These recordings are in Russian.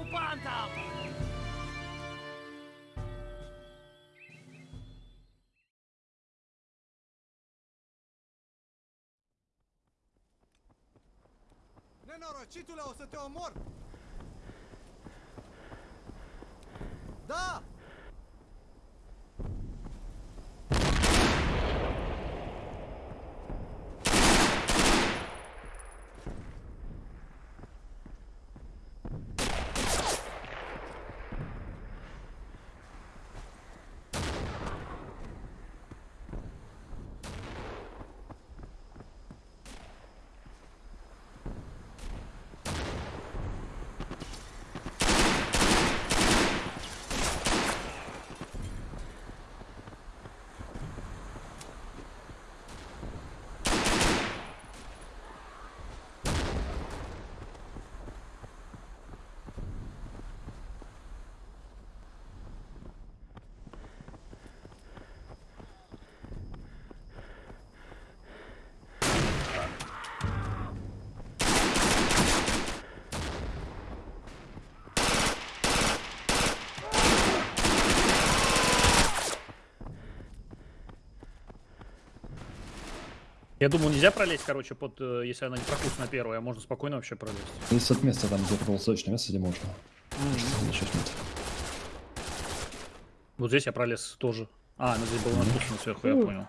оккупантам! Nenorocitule, o să te omor! Da! Я думаю, нельзя пролезть, короче, под, э, если она не пропустана первая, а можно спокойно вообще пролезть. Есть от места там, где полусочное место, где можно. Еще нет. Вот здесь я пролез тоже. А, ну здесь было напущено сверху, я понял.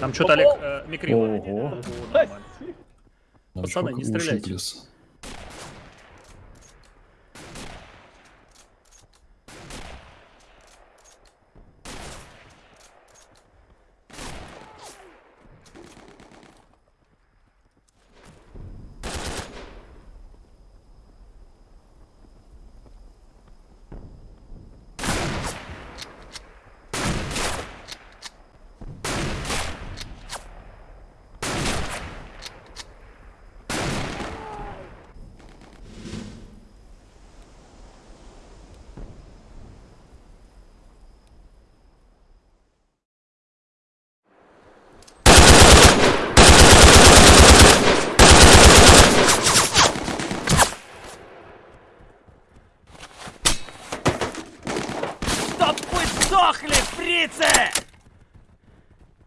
Там что-то Олег э, микрил. Ого. Ого, нормально. Нам Пацаны, не стреляйте. плюс. Чтоб вы сдохли, фрицы!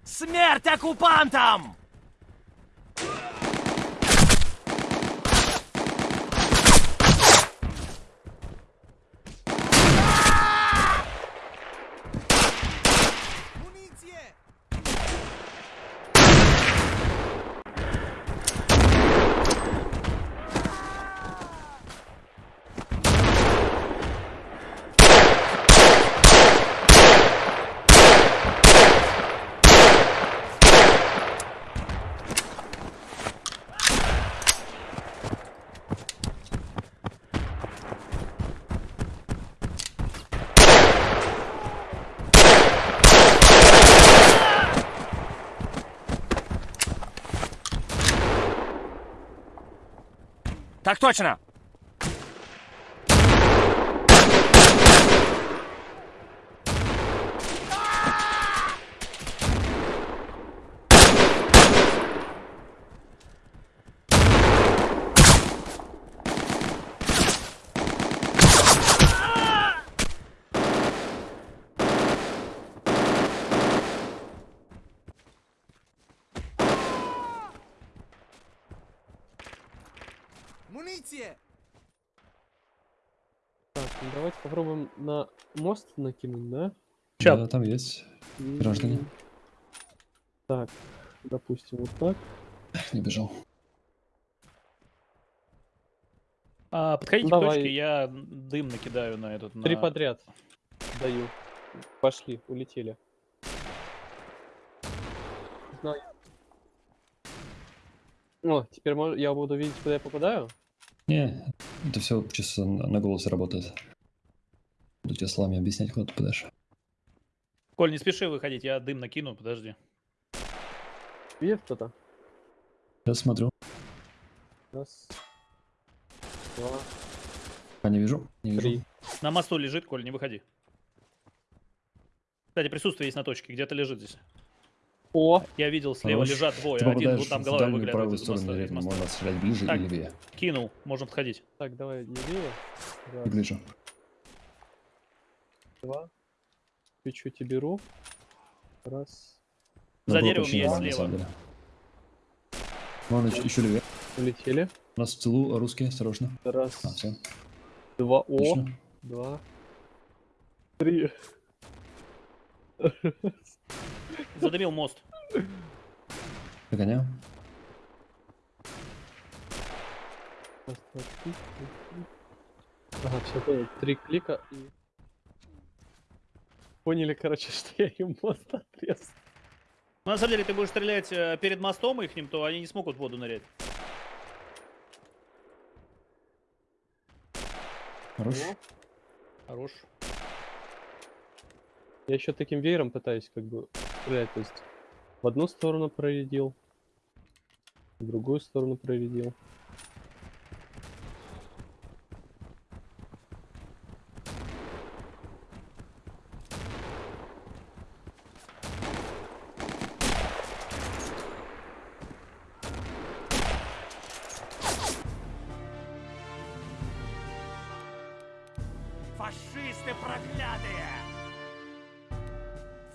Смерть оккупантам! Так точно! Muniție! Так, ну давайте попробуем на мост накинуть, да? Ща. Да, там есть. Граждане. Так, допустим, вот так. Не бежал. А, подходите Ну, к давай. точке, я дым накидаю на этот. Три на- подряд даю. Пошли, улетели. Знаю. О, теперь я буду видеть, куда я попадаю? Не, это все чисто на голосе работает. Буду тебе словами объяснять, куда ты подашь. Коль, не спеши выходить, я дым накину, подожди. Видит кто-то? Я смотрю. Раз, два, А не вижу. Не вижу. три. На мосту лежит, Коль, не выходи. Кстати, присутствие есть на точке, где-то лежит здесь. О, Я видел, слева Хорош. лежат двое. Ты Один вот там дальнюю выглядывает правую из сторону моста. моста. Можно стрелять ближе Так. и левее. Кинул, можно подходить. так, давай, левее. Раз, ближе. Два. Тебе беру. Раз. За нормально, на слева. Можно еще, левее. Улетели. Нас в тылу русские, осторожно. Раз, А, все. два. О, Отлично. два. Три. Задымил мост. Догоняю. Раз, два, три, три, три. Ага, все понял. Три клика и... Поняли, короче, что я им мост отрезал. Ну, на самом деле, ты будешь стрелять э, перед мостом их, то они не смогут в воду нырять. Хорош. Хорош. Я еще таким веером пытаюсь как бы стрелять, то есть в одну сторону проредил, в другую сторону проредил. Фашисты проклятые!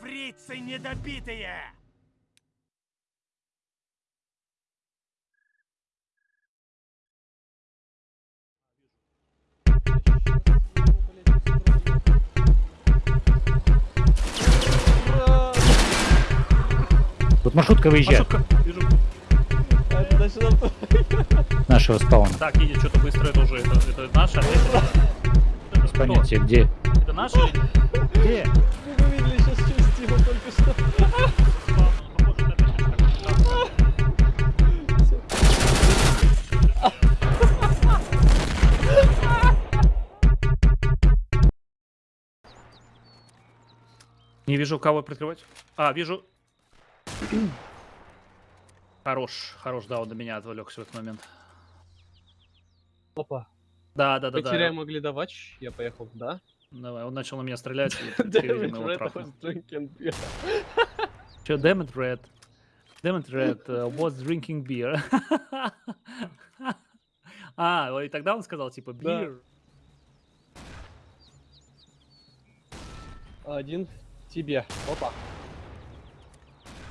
Фрицы недобитые! Тут маршрутка выезжает. Маршрутка. Вижу. А Нашего спауна. Так, едет что-то быстро, это уже, это, это наш кто? понятия, где. Это наш или Где? вы видели сейчас часть его только что. Не вижу, кого прикрывать. А, вижу. Хорош, хорош, да, он на меня отвлекся в этот момент. Опа. Да, да, да, Потеряем да. оглядовач. Я поехал, да? Давай, он начал на меня стрелять. Че, damn it, Red. Damn it, Red was drinking beer. а, и тогда он сказал, типа, beer. Один тебе. Опа.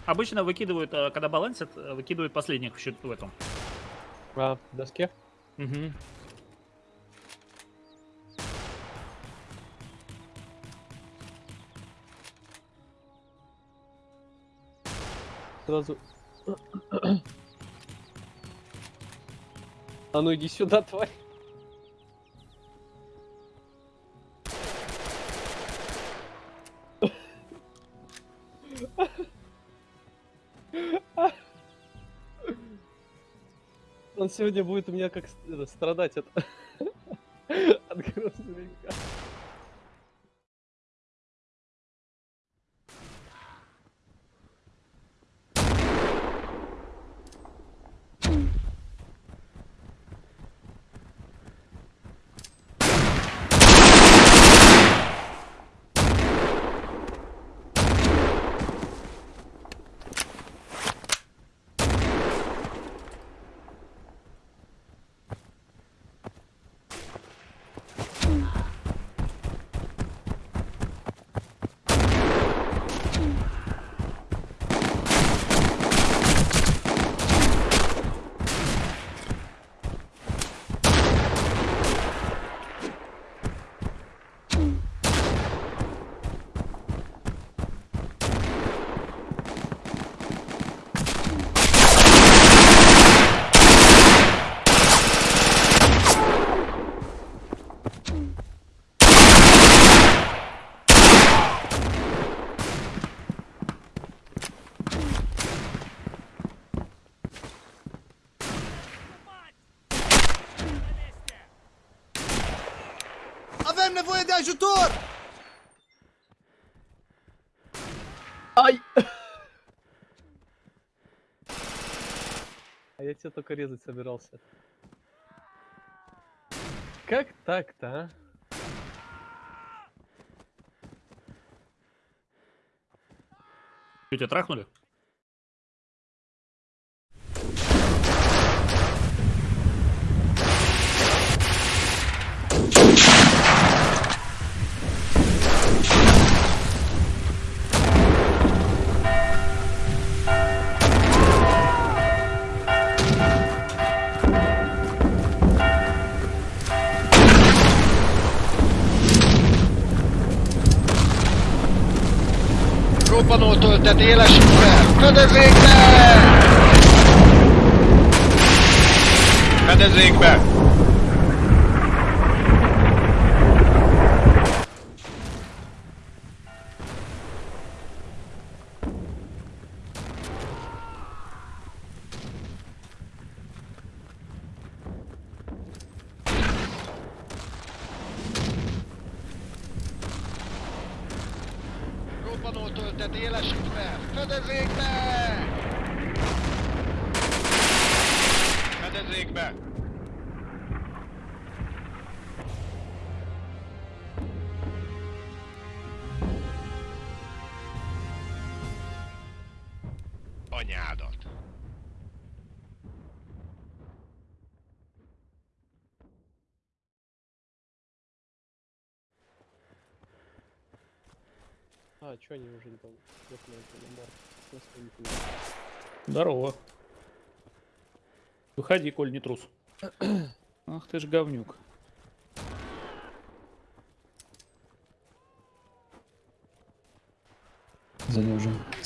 Обычно выкидывают, э, когда балансят, э, выкидывают последних в счет в этом. А, доске? Мгм. Сразу. А ну иди сюда, тварь. Он сегодня будет у меня как страдать от, от грузовика. De ajutor! Ай! А я тебя только резать собирался. Как так-то, а? Что, тебя трахнули? mindent élesítve! Fedezzék be! Fedezzék be! Anyádat! А, чё они уже там? Своем пути. Здорово. Выходи, Коль, не трус. Ах ты ж говнюк. Сзади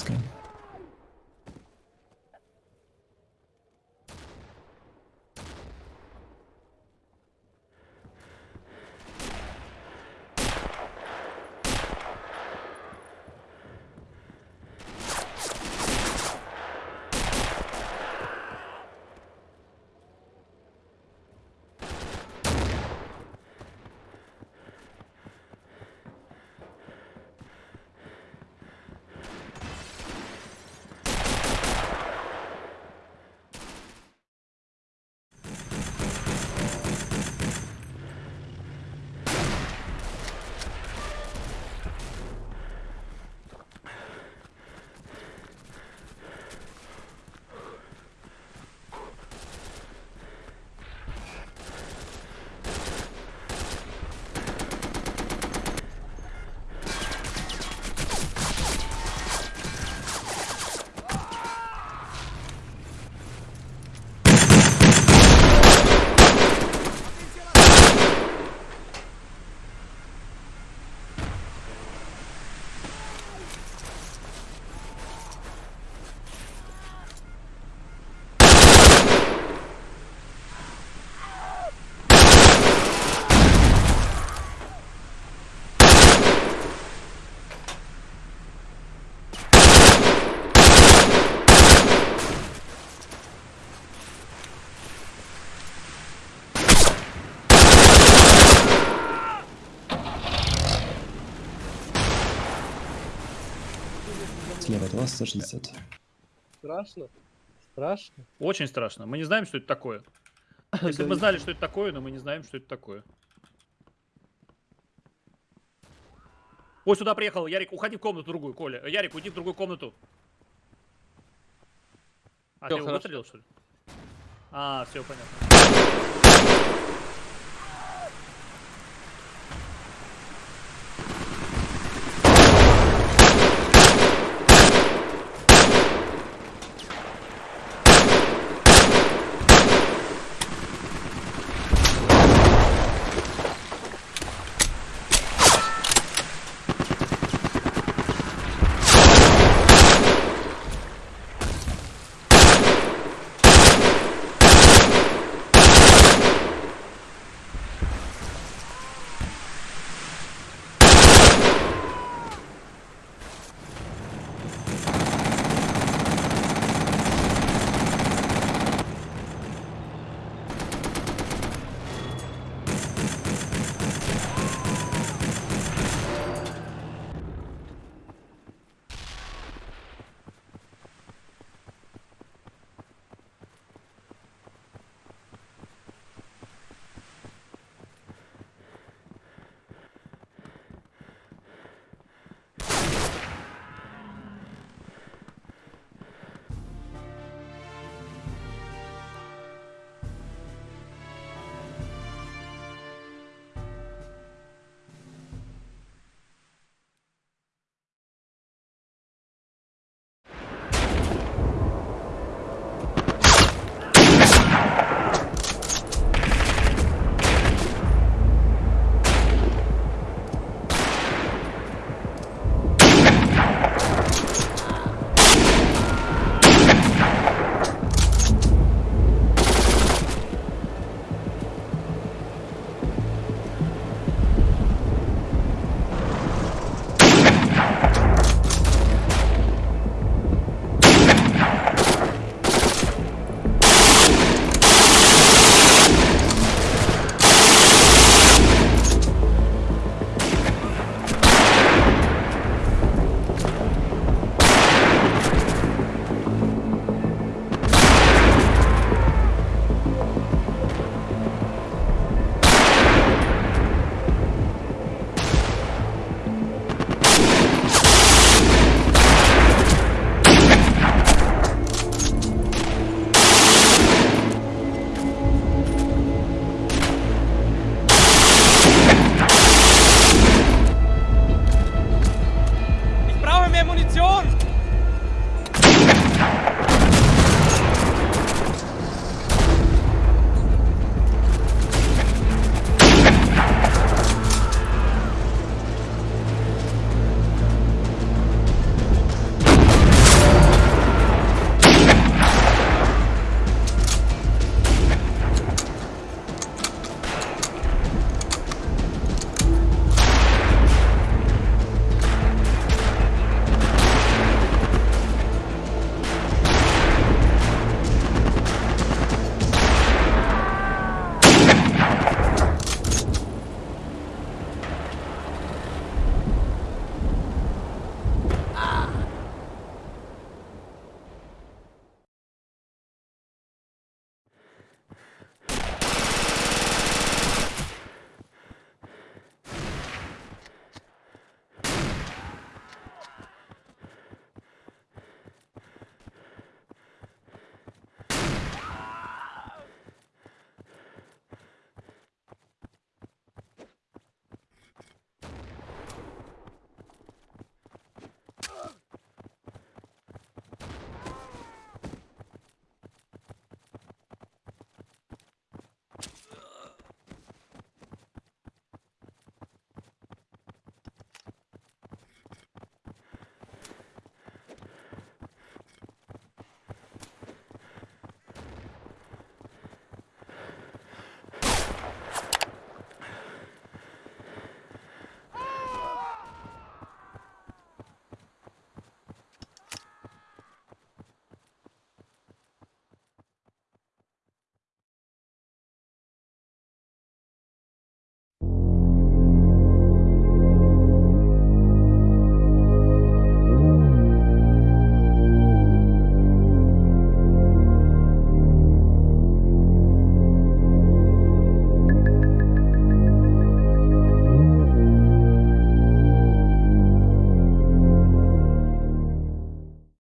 160. Страшно? Страшно? Очень страшно. Мы не знаем, что это такое. Если бы мы знали, что это такое, но мы не знаем, что это такое. Ой, сюда приехал. Ярик, уходи в комнату другую, Коля. Э, Ярик, уйди в другую комнату. А, Всё, ты его выстрелил, что ли? А, все понятно.